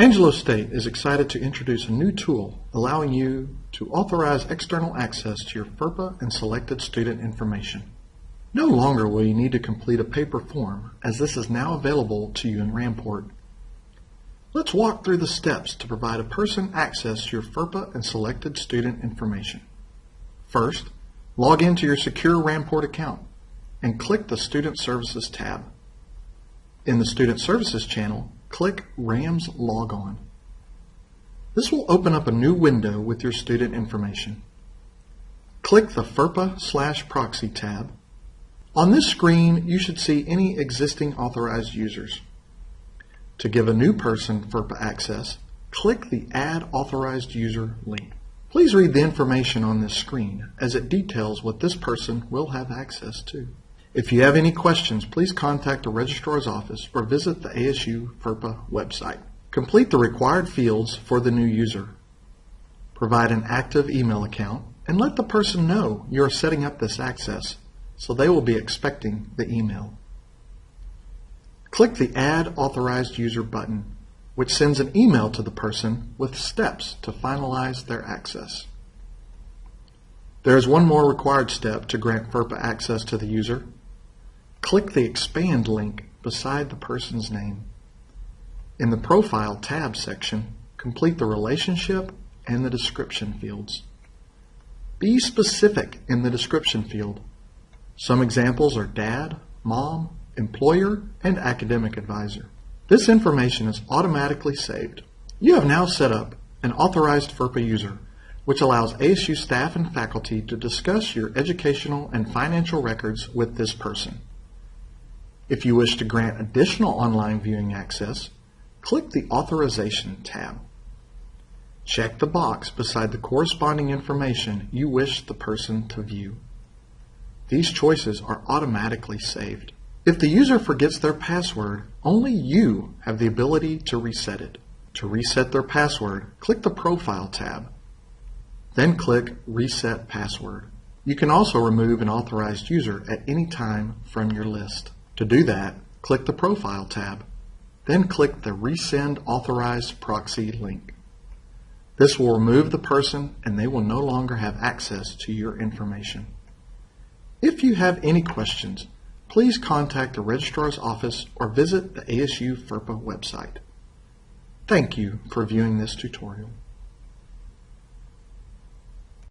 Angelo State is excited to introduce a new tool allowing you to authorize external access to your FERPA and selected student information. No longer will you need to complete a paper form as this is now available to you in Ramport. Let's walk through the steps to provide a person access to your FERPA and selected student information. First, log into your secure Ramport account and click the Student Services tab. In the Student Services channel, click RAMS Logon. This will open up a new window with your student information. Click the FERPA slash proxy tab. On this screen, you should see any existing authorized users. To give a new person FERPA access, click the Add Authorized User link. Please read the information on this screen as it details what this person will have access to. If you have any questions, please contact the registrar's office or visit the ASU FERPA website. Complete the required fields for the new user. Provide an active email account and let the person know you are setting up this access so they will be expecting the email. Click the Add Authorized User button, which sends an email to the person with steps to finalize their access. There is one more required step to grant FERPA access to the user, Click the Expand link beside the person's name. In the Profile tab section, complete the relationship and the description fields. Be specific in the description field. Some examples are dad, mom, employer, and academic advisor. This information is automatically saved. You have now set up an authorized FERPA user, which allows ASU staff and faculty to discuss your educational and financial records with this person. If you wish to grant additional online viewing access, click the Authorization tab. Check the box beside the corresponding information you wish the person to view. These choices are automatically saved. If the user forgets their password, only you have the ability to reset it. To reset their password, click the Profile tab. Then click Reset Password. You can also remove an authorized user at any time from your list. To do that, click the Profile tab, then click the Resend Authorized Proxy link. This will remove the person and they will no longer have access to your information. If you have any questions, please contact the Registrar's Office or visit the ASU FERPA website. Thank you for viewing this tutorial.